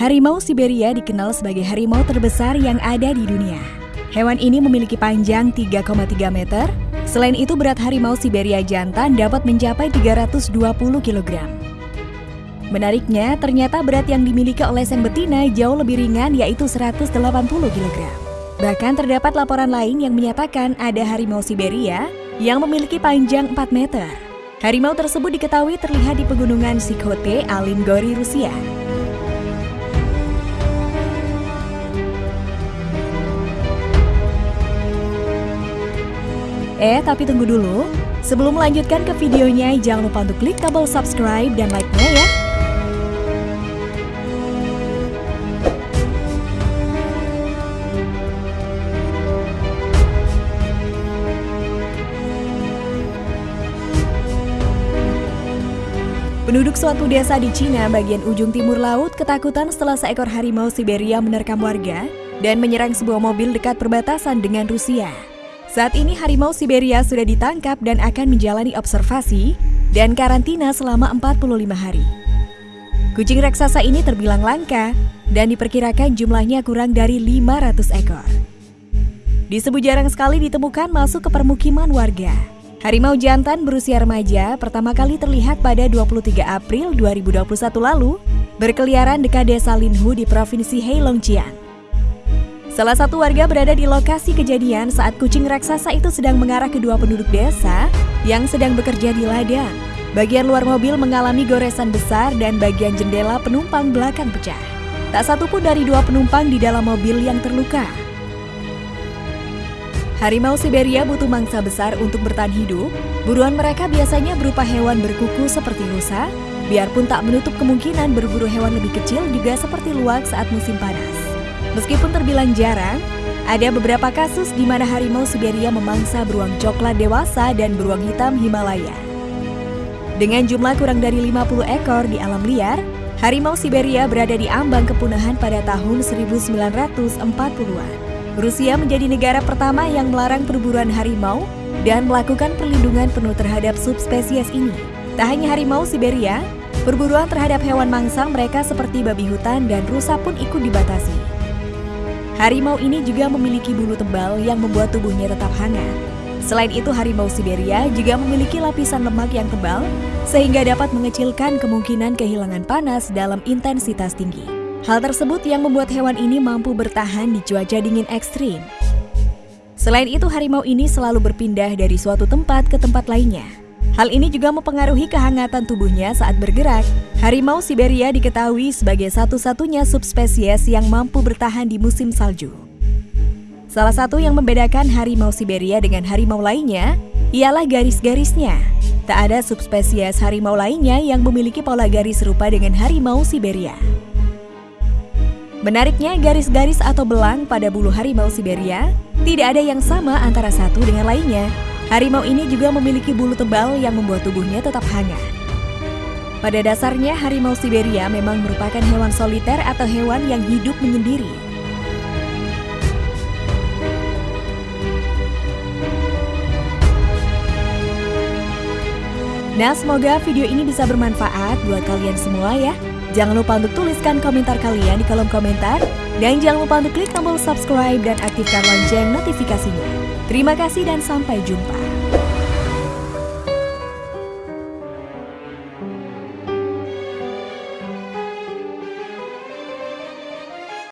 Harimau Siberia dikenal sebagai harimau terbesar yang ada di dunia. Hewan ini memiliki panjang 3,3 meter. Selain itu berat harimau Siberia jantan dapat mencapai 320 kg. Menariknya, ternyata berat yang dimiliki oleh sang betina jauh lebih ringan yaitu 180 kg. Bahkan terdapat laporan lain yang menyatakan ada harimau Siberia yang memiliki panjang 4 meter. Harimau tersebut diketahui terlihat di pegunungan Sikhote, Alingori, Rusia. Eh, tapi tunggu dulu. Sebelum melanjutkan ke videonya, jangan lupa untuk klik tombol subscribe dan like-nya ya. Penduduk suatu desa di Cina bagian ujung timur laut ketakutan setelah seekor harimau Siberia menerkam warga dan menyerang sebuah mobil dekat perbatasan dengan Rusia. Saat ini harimau Siberia sudah ditangkap dan akan menjalani observasi dan karantina selama 45 hari. Kucing raksasa ini terbilang langka dan diperkirakan jumlahnya kurang dari 500 ekor. Disebut jarang sekali ditemukan masuk ke permukiman warga. Harimau jantan berusia remaja pertama kali terlihat pada 23 April 2021 lalu berkeliaran dekat desa Linhu di Provinsi Heilongjiang. Salah satu warga berada di lokasi kejadian saat kucing raksasa itu sedang mengarah kedua penduduk desa yang sedang bekerja di ladang. Bagian luar mobil mengalami goresan besar dan bagian jendela penumpang belakang pecah. Tak satu pun dari dua penumpang di dalam mobil yang terluka. Harimau Siberia butuh mangsa besar untuk bertahan hidup. Buruan mereka biasanya berupa hewan berkuku seperti rusa, biarpun tak menutup kemungkinan berburu hewan lebih kecil juga seperti luwak saat musim panas. Meskipun terbilang jarang, ada beberapa kasus di mana harimau Siberia memangsa beruang coklat dewasa dan beruang hitam Himalaya. Dengan jumlah kurang dari 50 ekor di alam liar, harimau Siberia berada di ambang kepunahan pada tahun 1940-an. Rusia menjadi negara pertama yang melarang perburuan harimau dan melakukan perlindungan penuh terhadap subspesies ini. Tak hanya harimau Siberia, perburuan terhadap hewan mangsa mereka seperti babi hutan dan rusa pun ikut dibatasi. Harimau ini juga memiliki bulu tebal yang membuat tubuhnya tetap hangat. Selain itu, harimau Siberia juga memiliki lapisan lemak yang tebal sehingga dapat mengecilkan kemungkinan kehilangan panas dalam intensitas tinggi. Hal tersebut yang membuat hewan ini mampu bertahan di cuaca dingin ekstrim. Selain itu, harimau ini selalu berpindah dari suatu tempat ke tempat lainnya. Hal ini juga mempengaruhi kehangatan tubuhnya saat bergerak. Harimau Siberia diketahui sebagai satu-satunya subspesies yang mampu bertahan di musim salju. Salah satu yang membedakan harimau Siberia dengan harimau lainnya ialah garis-garisnya. Tak ada subspesies harimau lainnya yang memiliki pola garis serupa dengan harimau Siberia. Menariknya, garis-garis atau belang pada bulu harimau Siberia tidak ada yang sama antara satu dengan lainnya. Harimau ini juga memiliki bulu tebal yang membuat tubuhnya tetap hangat. Pada dasarnya, harimau Siberia memang merupakan hewan soliter atau hewan yang hidup menyendiri. Nah, semoga video ini bisa bermanfaat buat kalian semua ya. Jangan lupa untuk tuliskan komentar kalian di kolom komentar. Dan jangan lupa untuk klik tombol subscribe dan aktifkan lonceng notifikasinya. Terima kasih dan sampai jumpa.